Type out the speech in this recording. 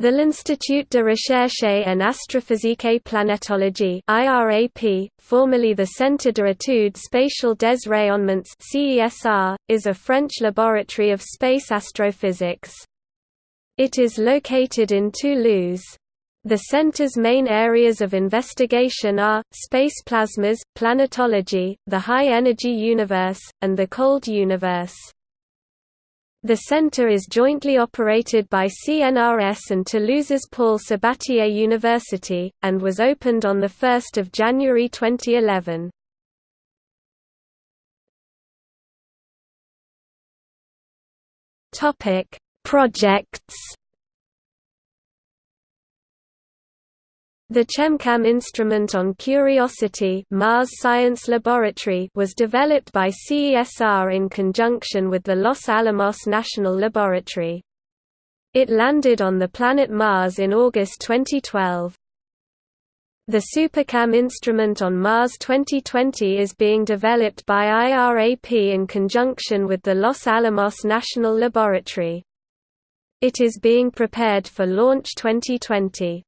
The l'Institut de recherche en astrophysique et planétologie IRAP, formerly the Centre d'études spatiales des rayonnements CESR, is a French laboratory of space astrophysics. It is located in Toulouse. The center's main areas of investigation are, space plasmas, planetology, the high-energy universe, and the cold universe. The center is jointly operated by CNRS and Toulouse's Paul Sabatier University, and was opened on 1 January 2011. Projects The ChemCam instrument on Curiosity Mars Science Laboratory was developed by CESR in conjunction with the Los Alamos National Laboratory. It landed on the planet Mars in August 2012. The SuperCam instrument on Mars 2020 is being developed by IRAP in conjunction with the Los Alamos National Laboratory. It is being prepared for launch 2020.